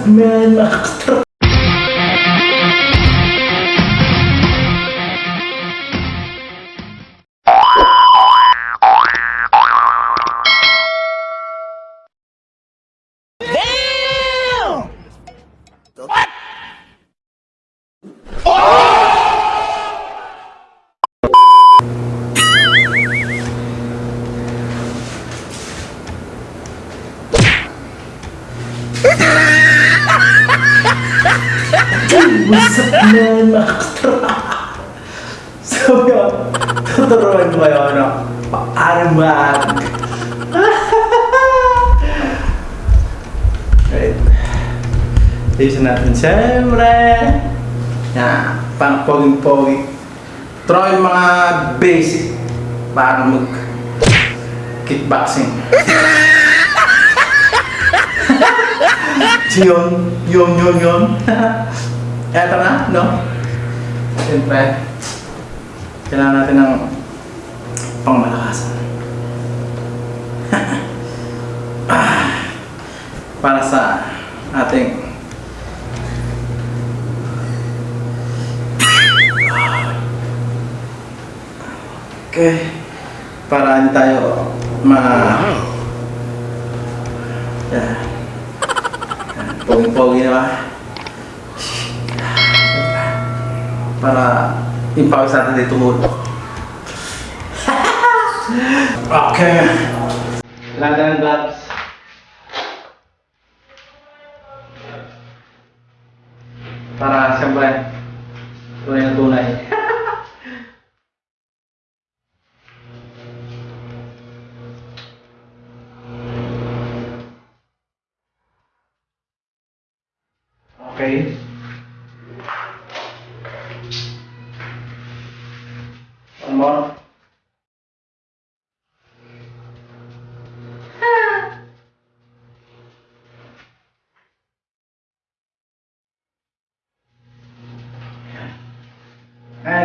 up, man? Man? Nakakatrap. So, yun. Tuturuan ko kayo, ano? Paano mag... Right. Ayusin natin, siyempre. Yan. Pang poging-pogi. Try mga basic para mag kickboxing. yun, yun, yun, yun. Eto na, no? Siyempre, kailangan natin ng pangmalakasan. Para sa ating Okay. Para hindi tayo ma... Yeah. Poging-pogi na ba? Para yung pawis natin dito muna. okay. Kailangan tayo ng gloves. Para siyempre, tunay na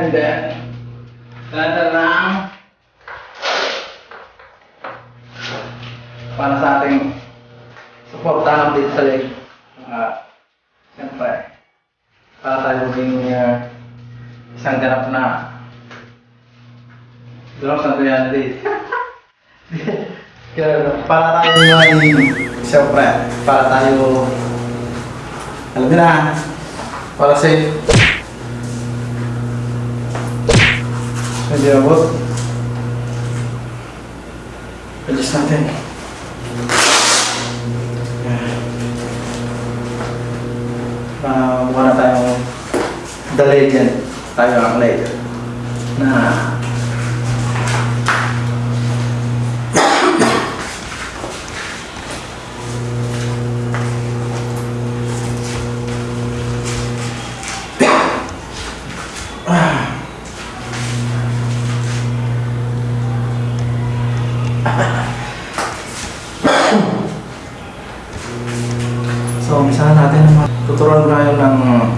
And then, tanda lang para sa ating suportahan dito sa leg. Ah, Siyempre, para tayo maging uh, isang ganap na Durang sa reality. Kaya para tayo may, siyempre, para tayo, alam na, para safe. Hindi abot. Adjust natin. uh, wala tayong the legend tayo ang legend na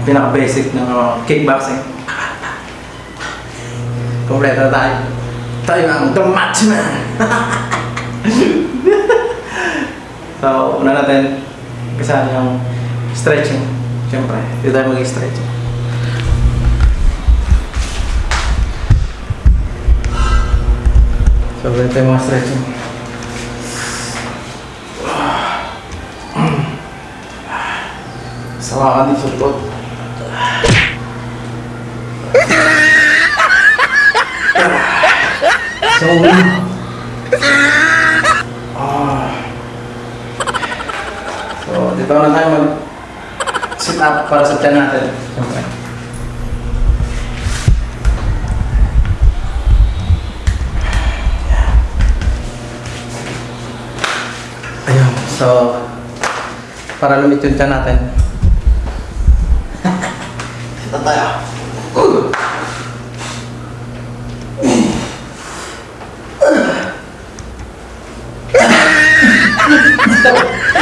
pinaka-basic ng uh, kickboxing. Kompleto tayo. Tayo ang The Matchman! so, una natin kasama yung stretching. Siyempre, dito tayo mag-stretching. So, ganito yung mga stretching. Sama ka din sa. So, ah. So, dito na tayo mag sit up para sa tiyan natin. Siyempre. Ayun. So, para lumit yung tiyan natin. Ito tayo.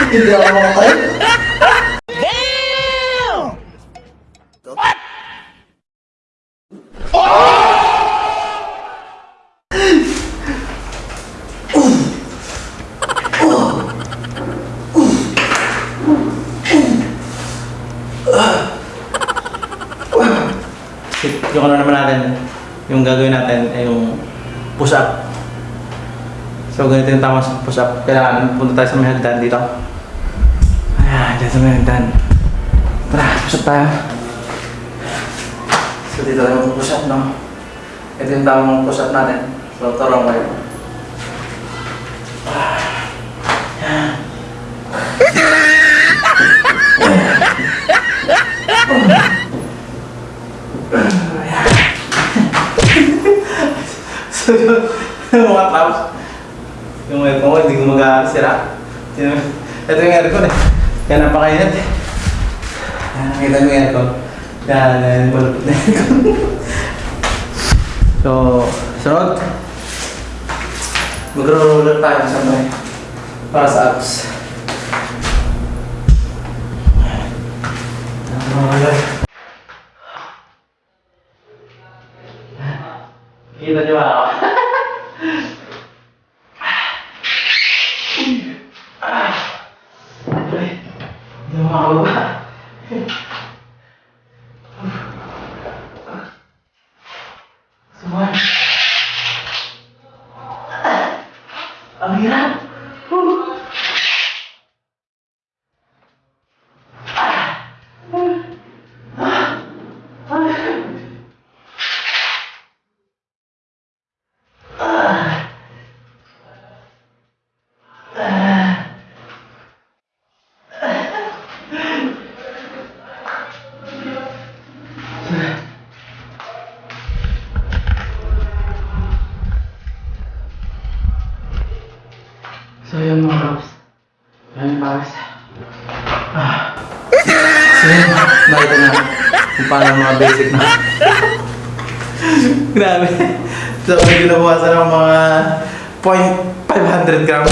Hindi ako makatay. Yung ano naman natin, yung gagawin natin ay yung push up. So ganito yung tama sa push up. Kailangan punta tayo sa may hagdan dito. Ayan, dyan sa may hagdan. Tara, push up tayo. So dito tayo push up, no? Ito yung tamang push up natin. So tarong kayo. so yung, yung mga traps, yung aircon ko, hindi. Yung- Ito yung aircon eh. Kaya napakainit eh. Yan, nakita mo yung aircon. Yan, yan, malupit na so, sunod. Magro-roller tayo sa may para sa abs. Roller. Kita ako? Hindi mo makababa. Suman. Ang hirap. So yun mga bros. Yan yung pares. Ah. Yun, nakita na kung paano mga basic na. Grabe. So medyo nabawasan ng mga 0.500 gram.